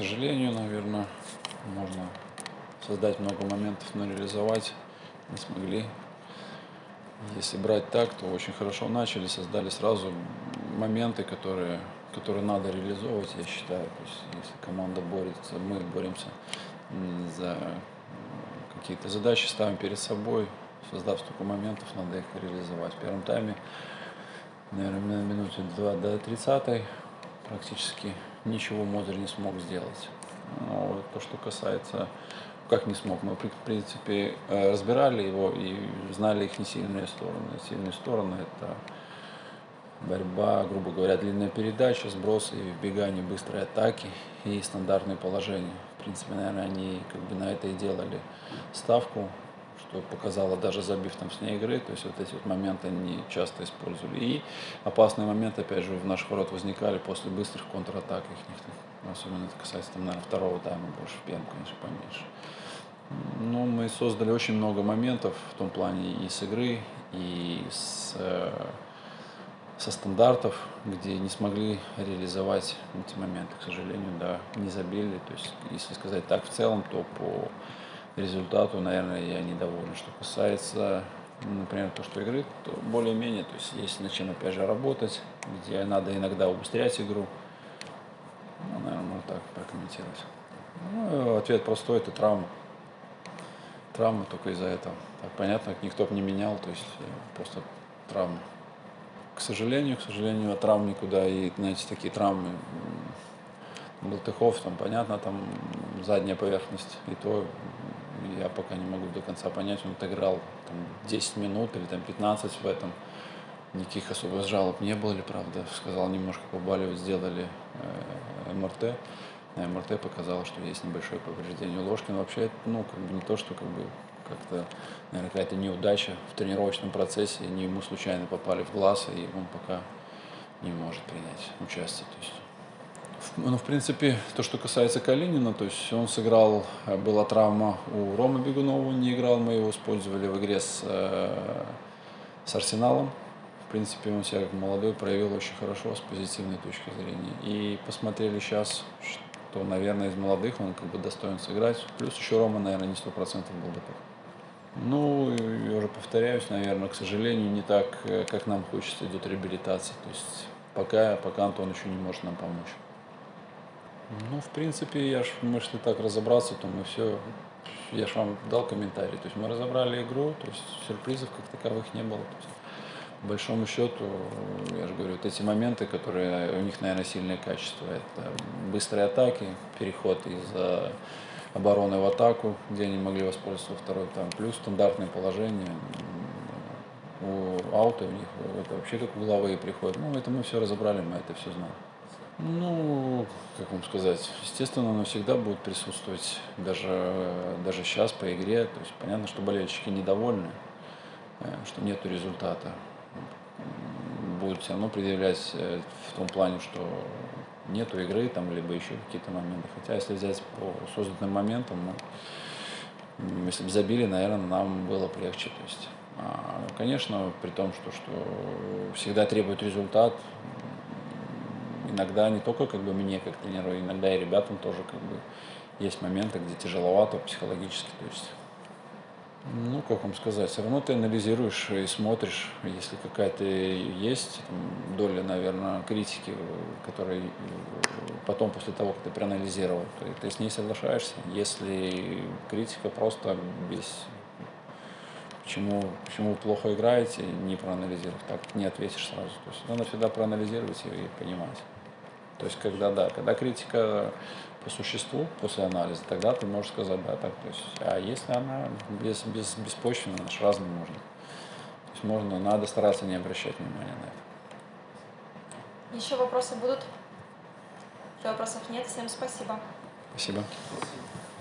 сожалению, наверное, можно создать много моментов, но реализовать не смогли. Если брать так, то очень хорошо начали, создали сразу моменты, которые, которые надо реализовывать, я считаю. То есть, если команда борется, мы боремся за какие-то задачи, ставим перед собой, создав столько моментов, надо их реализовать. В первом тайме, наверное, на минуте 2 до 30 практически ничего Мозер не смог сделать. Но то, что касается, как не смог, мы, в принципе, э, разбирали его и знали их несильные стороны. Сильные стороны – это борьба, грубо говоря, длинная передача, сбросы, вбегание, быстрые атаки и стандартные положения. В принципе, наверное, они как бы на это и делали ставку что показало даже забив там с ней игры, то есть вот эти вот моменты они часто использовали. И опасные моменты, опять же, в наших ворот возникали после быстрых контратак их, особенно это касается там, наверное, второго тайма, больше в первом, конечно, поменьше. Ну, мы создали очень много моментов в том плане и с игры, и с, э, со стандартов, где не смогли реализовать эти моменты, к сожалению, да, не забили. То есть, если сказать так в целом, то по результату, наверное, я недоволен. Что касается, например, то, что игры, то более-менее, то есть есть над чем, опять же, работать, где надо иногда убыстрять игру. Ну, наверное, можно так прокомментировать. Ну, ответ простой, это травма. Травма только из-за этого. Так, понятно, никто бы не менял, то есть э, просто травма. К сожалению, к сожалению, от травм никуда. И, знаете, такие травмы, Болтыхов, там, понятно, там задняя поверхность, и то я пока не могу до конца понять, он отыграл там, 10 минут или там 15 в этом. Никаких особых жалоб не было ли, правда. Сказал, немножко побаливать, сделали э, МРТ. На МРТ показало, что есть небольшое повреждение у Ложкина. Вообще, ну, как бы не то, что как бы как-то, наверное, какая-то неудача в тренировочном процессе. Не ему случайно попали в глаз, и он пока не может принять участие. То есть ну, в принципе, то, что касается Калинина, то есть он сыграл, э, была травма у Ромы Бегунова, не играл, мы его использовали в игре с, э, с Арсеналом. В принципе, он себя как молодой проявил очень хорошо с позитивной точки зрения. И посмотрели сейчас, что, наверное, из молодых он как бы достоин сыграть. Плюс еще Рома, наверное, не сто процентов был готов. Ну, я уже повторяюсь, наверное, к сожалению, не так, э, как нам хочется, идет реабилитация. То есть пока, пока Антон еще не может нам помочь. Ну, в принципе, я ж, мы если так разобраться, то мы все, я же вам дал комментарий, то есть мы разобрали игру, то есть сюрпризов как таковых не было. По большому счету, я же говорю, вот эти моменты, которые у них, наверное, сильное качество, это быстрые атаки, переход из обороны в атаку, где они могли воспользоваться во второй там, плюс стандартное положение, у аута у них это вообще как угловые приходят. Ну, это мы все разобрали, мы это все знаем. Ну, как вам сказать, естественно, оно всегда будет присутствовать, даже, даже сейчас по игре. То есть понятно, что болельщики недовольны, э, что нет результата. Будут все равно предъявлять э, в том плане, что нету игры там, либо еще какие-то моменты. Хотя, если взять по созданным моментам, ну, если бы забили, наверное, нам было бы легче. То есть, а, конечно, при том, что, что всегда требует результат, иногда не только как бы мне как тренеру, иногда и ребятам тоже как бы есть моменты, где тяжеловато психологически, то есть ну, как вам сказать, все равно ты анализируешь и смотришь, если какая-то есть там, доля, наверное, критики, которая потом, после того, как ты проанализировал, то ты с ней соглашаешься. Если критика просто без почему, почему вы плохо играете, не проанализировав, так не ответишь сразу. То есть надо всегда проанализировать и понимать. То есть, когда, да, когда критика по существу, после анализа, тогда ты можешь сказать, да, так, то есть, а если она без, без, беспочвенная, она же разным можно. То есть, можно, надо стараться не обращать внимания на это. Еще вопросы будут? Еще вопросов нет. Всем спасибо. Спасибо.